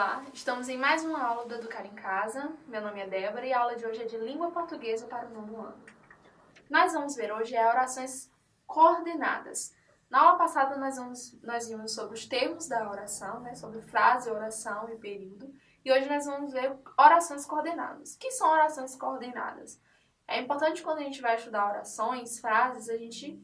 Olá, estamos em mais uma aula do Educar em Casa. Meu nome é Débora e a aula de hoje é de Língua Portuguesa para o nono ano. Nós vamos ver hoje é orações coordenadas. Na aula passada nós, vamos, nós vimos sobre os termos da oração, né, sobre frase, oração e período. E hoje nós vamos ver orações coordenadas. O que são orações coordenadas? É importante quando a gente vai estudar orações, frases, a gente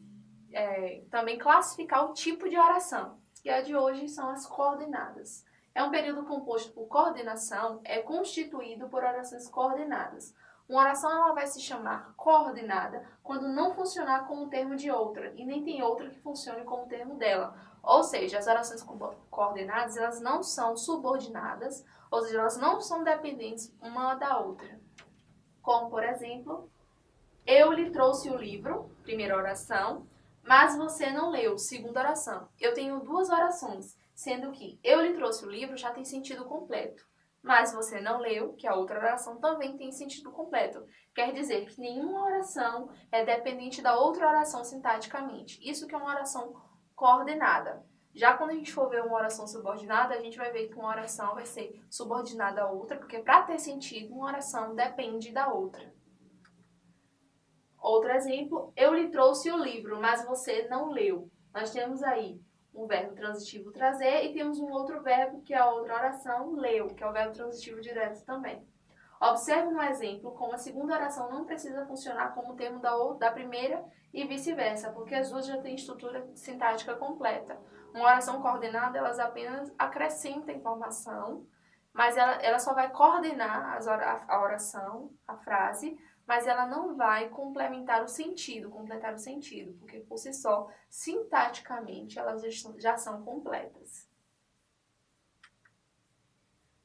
é, também classificar o tipo de oração. E a de hoje são as coordenadas. É um período composto por coordenação, é constituído por orações coordenadas. Uma oração ela vai se chamar coordenada quando não funcionar como termo de outra, e nem tem outra que funcione como termo dela. Ou seja, as orações coordenadas elas não são subordinadas, ou seja, elas não são dependentes uma da outra. Como, por exemplo, eu lhe trouxe o livro, primeira oração, mas você não leu, segunda oração. Eu tenho duas orações sendo que eu lhe trouxe o livro já tem sentido completo. Mas você não leu, que a outra oração também tem sentido completo. Quer dizer que nenhuma oração é dependente da outra oração sintaticamente. Isso que é uma oração coordenada. Já quando a gente for ver uma oração subordinada, a gente vai ver que uma oração vai ser subordinada a outra, porque para ter sentido, uma oração depende da outra. Outro exemplo, eu lhe trouxe o livro, mas você não leu. Nós temos aí um verbo transitivo trazer e temos um outro verbo que é a outra oração, leu, que é o verbo transitivo direto também. Observe no exemplo como a segunda oração não precisa funcionar como termo da, da primeira e vice-versa, porque as duas já têm estrutura sintática completa. Uma oração coordenada, elas apenas acrescentam informação, mas ela, ela só vai coordenar as, a oração, a frase, mas ela não vai complementar o sentido, completar o sentido, porque por si só, sintaticamente, elas já são completas.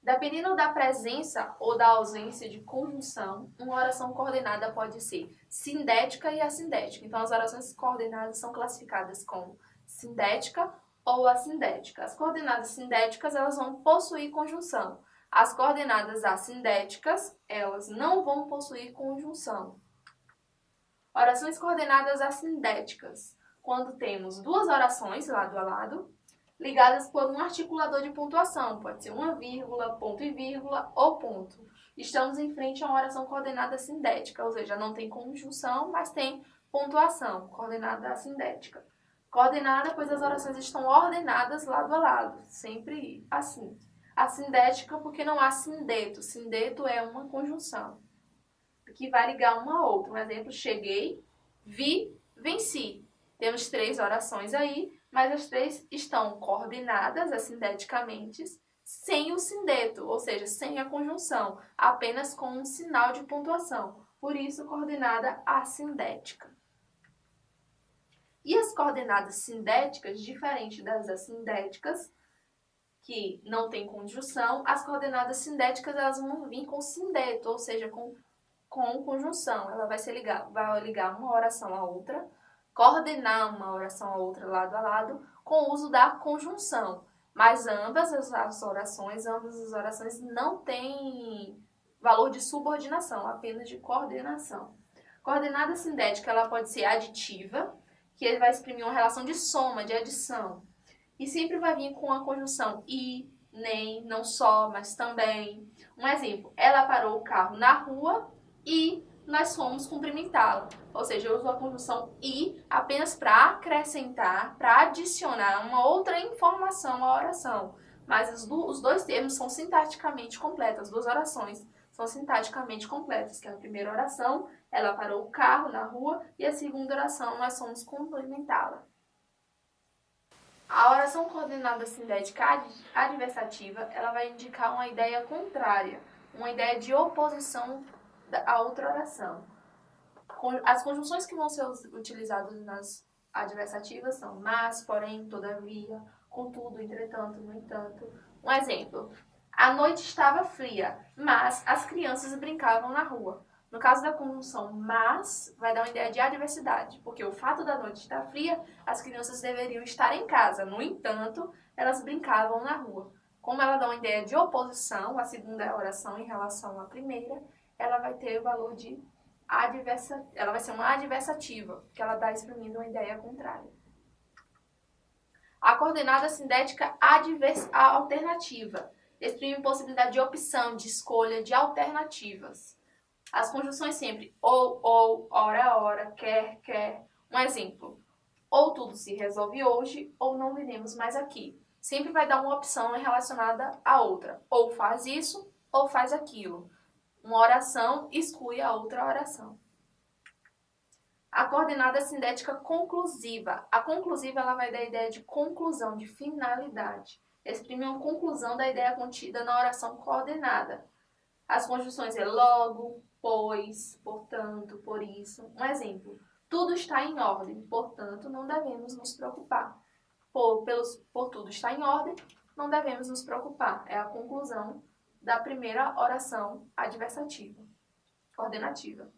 Dependendo da presença ou da ausência de conjunção, uma oração coordenada pode ser sindética e assindética. Então, as orações coordenadas são classificadas como sindética ou assindética. As coordenadas sindéticas, elas vão possuir conjunção. As coordenadas assindéticas, elas não vão possuir conjunção. Orações coordenadas assindéticas, quando temos duas orações lado a lado, ligadas por um articulador de pontuação, pode ser uma vírgula, ponto e vírgula ou ponto. Estamos em frente a uma oração coordenada sindética, ou seja, não tem conjunção, mas tem pontuação, coordenada assindética. Coordenada, pois as orações estão ordenadas lado a lado, sempre assim. A sindética porque não há sindeto. Sindeto é uma conjunção que vai ligar uma a outra. Um exemplo, cheguei, vi, venci. Temos três orações aí, mas as três estão coordenadas assindeticamente sem o sindeto, ou seja, sem a conjunção, apenas com um sinal de pontuação. Por isso, coordenada assindética. E as coordenadas sindéticas, diferente das assindéticas, que não tem conjunção, as coordenadas sindéticas elas vão vir com sindeto, ou seja, com, com conjunção. Ela vai, se ligar, vai ligar uma oração a outra, coordenar uma oração a outra lado a lado, com o uso da conjunção. Mas ambas as orações, ambas as orações não têm valor de subordinação, apenas de coordenação. Coordenada sindética ela pode ser aditiva, que vai exprimir uma relação de soma, de adição. E sempre vai vir com a conjunção e, nem, não só, mas também. Um exemplo, ela parou o carro na rua e nós fomos cumprimentá-la. Ou seja, eu uso a conjunção e apenas para acrescentar, para adicionar uma outra informação à oração. Mas os, do, os dois termos são sintaticamente completos, as duas orações são sintaticamente completas, que é a primeira oração, ela parou o carro na rua, e a segunda oração, nós fomos cumprimentá-la. A oração coordenada sindética adversativa, ela vai indicar uma ideia contrária, uma ideia de oposição à outra oração. As conjunções que vão ser utilizadas nas adversativas são mas, porém, todavia, contudo, entretanto, no entanto. Um exemplo, a noite estava fria, mas as crianças brincavam na rua. No caso da conjunção mas, vai dar uma ideia de adversidade, porque o fato da noite estar fria, as crianças deveriam estar em casa. No entanto, elas brincavam na rua. Como ela dá uma ideia de oposição, a segunda oração em relação à primeira, ela vai ter o valor de adversa, ela vai ser uma adversativa, que ela dá exprimindo uma ideia contrária. A coordenada sindética advers, alternativa exprime possibilidade de opção, de escolha, de alternativas. As conjunções sempre ou, ou, ora, ora, quer, quer. Um exemplo, ou tudo se resolve hoje, ou não viremos mais aqui. Sempre vai dar uma opção relacionada à outra. Ou faz isso, ou faz aquilo. Uma oração exclui a outra oração. A coordenada sindética conclusiva. A conclusiva ela vai dar a ideia de conclusão, de finalidade. Exprime uma conclusão da ideia contida na oração coordenada. As conjunções é logo, pois, portanto, por isso. Um exemplo. Tudo está em ordem, portanto, não devemos nos preocupar. Por, pelos, por tudo está em ordem, não devemos nos preocupar. É a conclusão da primeira oração adversativa, coordenativa.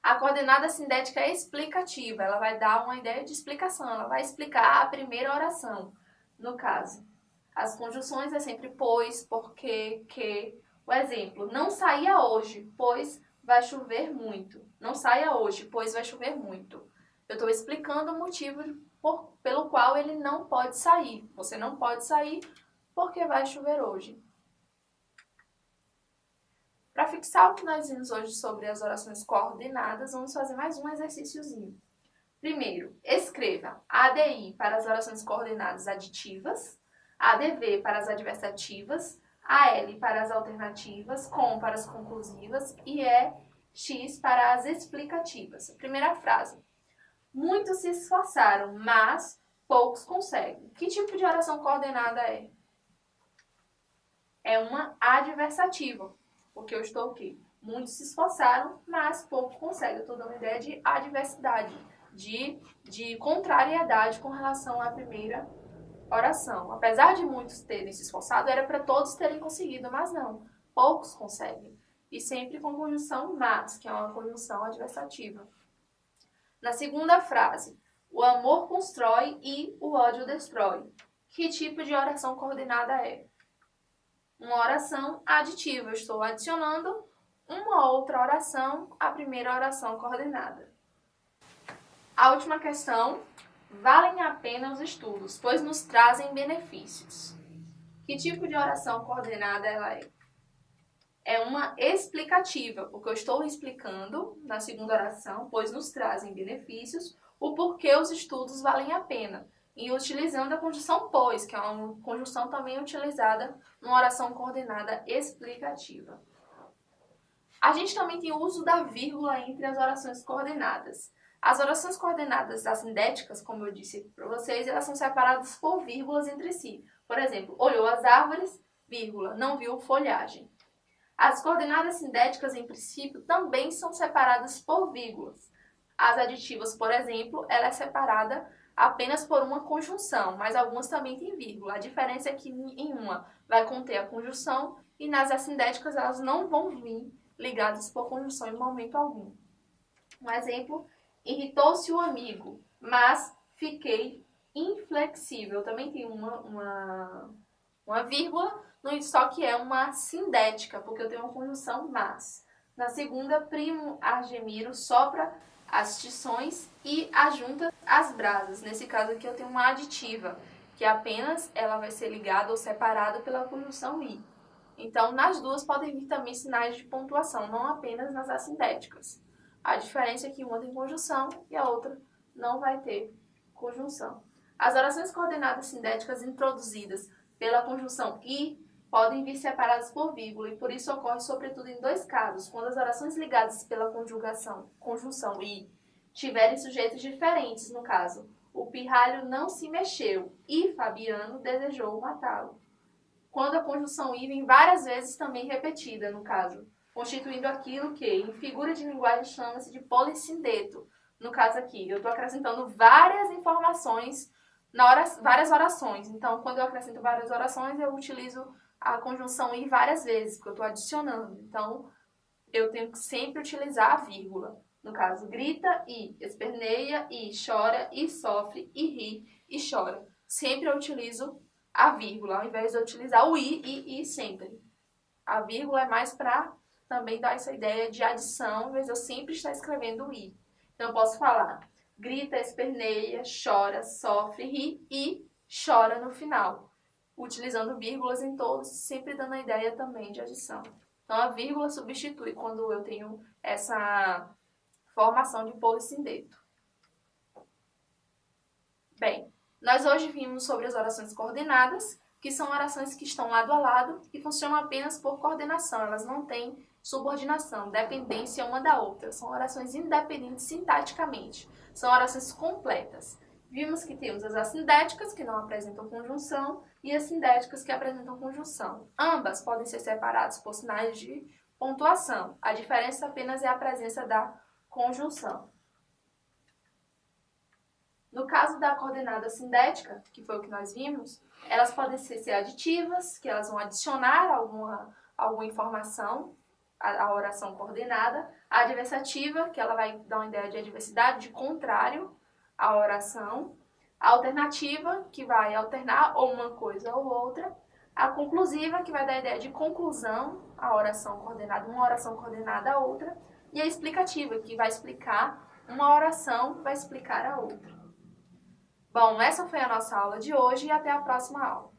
A coordenada sindética é explicativa, ela vai dar uma ideia de explicação, ela vai explicar a primeira oração, no caso. As conjunções é sempre pois, porque, que. O exemplo, não saia hoje, pois vai chover muito. Não saia hoje, pois vai chover muito. Eu estou explicando o motivo por, pelo qual ele não pode sair. Você não pode sair porque vai chover hoje. Para fixar o que nós vimos hoje sobre as orações coordenadas, vamos fazer mais um exercíciozinho. Primeiro, escreva ADI para as orações coordenadas aditivas, ADV para as adversativas, AL para as alternativas, COM para as conclusivas e EX para as explicativas. Primeira frase. Muitos se esforçaram, mas poucos conseguem. Que tipo de oração coordenada é? É uma adversativa porque eu estou aqui. Muitos se esforçaram, mas pouco conseguem. Eu estou dando ideia de adversidade, de, de contrariedade com relação à primeira oração. Apesar de muitos terem se esforçado, era para todos terem conseguido, mas não. Poucos conseguem. E sempre com conjunção mas, que é uma conjunção adversativa. Na segunda frase, o amor constrói e o ódio destrói. Que tipo de oração coordenada é? uma oração aditiva. Eu estou adicionando uma outra oração à primeira oração coordenada. A última questão. Valem a pena os estudos, pois nos trazem benefícios. Que tipo de oração coordenada ela é? É uma explicativa, porque eu estou explicando na segunda oração, pois nos trazem benefícios, o porquê os estudos valem a pena e utilizando a conjunção pois, que é uma conjunção também utilizada numa oração coordenada explicativa. A gente também tem o uso da vírgula entre as orações coordenadas. As orações coordenadas assindéticas, como eu disse para vocês, elas são separadas por vírgulas entre si. Por exemplo, olhou as árvores, vírgula, não viu folhagem. As coordenadas sindéticas, em princípio, também são separadas por vírgulas. As aditivas, por exemplo, ela é separada apenas por uma conjunção, mas algumas também têm vírgula. A diferença é que em uma vai conter a conjunção e nas assindéticas elas não vão vir ligadas por conjunção em momento algum. Um exemplo, irritou-se o amigo, mas fiquei inflexível. Também tem uma, uma, uma vírgula, só que é uma sindética, porque eu tenho uma conjunção mas. Na segunda, primo Argemiro sopra as tições e ajunta as brasas. Nesse caso aqui eu tenho uma aditiva, que apenas ela vai ser ligada ou separada pela conjunção i. Então, nas duas podem vir também sinais de pontuação, não apenas nas assindéticas. A diferença é que uma tem conjunção e a outra não vai ter conjunção. As orações coordenadas sindéticas introduzidas pela conjunção i podem vir separadas por vírgula e por isso ocorre sobretudo em dois casos, quando as orações ligadas pela conjugação, conjunção e tiverem sujeitos diferentes, no caso, o pirralho não se mexeu e Fabiano desejou matá-lo. Quando a conjunção i vem várias vezes também repetida, no caso, constituindo aquilo que, em figura de linguagem, chama-se de polissindeto. No caso aqui, eu estou acrescentando várias informações na hora, várias orações. Então, quando eu acrescento várias orações, eu utilizo a conjunção i várias vezes, porque eu estou adicionando. Então, eu tenho que sempre utilizar a vírgula. No caso, grita e, esperneia e, chora e, sofre e ri e chora. Sempre eu utilizo a vírgula, ao invés de utilizar o i e i sempre. A vírgula é mais para também dar essa ideia de adição, de eu sempre estar escrevendo i. Então, eu posso falar grita, esperneia, chora, sofre, ri e chora no final. utilizando vírgulas em todos, sempre dando a ideia também de adição. Então, a vírgula substitui quando eu tenho essa formação de polissindeto. Bem, nós hoje vimos sobre as orações coordenadas, que são orações que estão lado a lado e funcionam apenas por coordenação, elas não têm subordinação, dependência uma da outra. São orações independentes sintaticamente, são orações completas. Vimos que temos as assindéticas, que não apresentam conjunção, e as sindéticas, que apresentam conjunção. Ambas podem ser separadas por sinais de pontuação. A diferença apenas é a presença da conjunção. No caso da coordenada sindética, que foi o que nós vimos, elas podem ser aditivas, que elas vão adicionar alguma, alguma informação à oração coordenada. A adversativa, que ela vai dar uma ideia de adversidade, de contrário à oração. A alternativa, que vai alternar ou uma coisa ou outra. A conclusiva, que vai dar a ideia de conclusão à oração coordenada, uma oração coordenada a outra. E a explicativa, que vai explicar uma oração, vai explicar a outra. Bom, essa foi a nossa aula de hoje e até a próxima aula.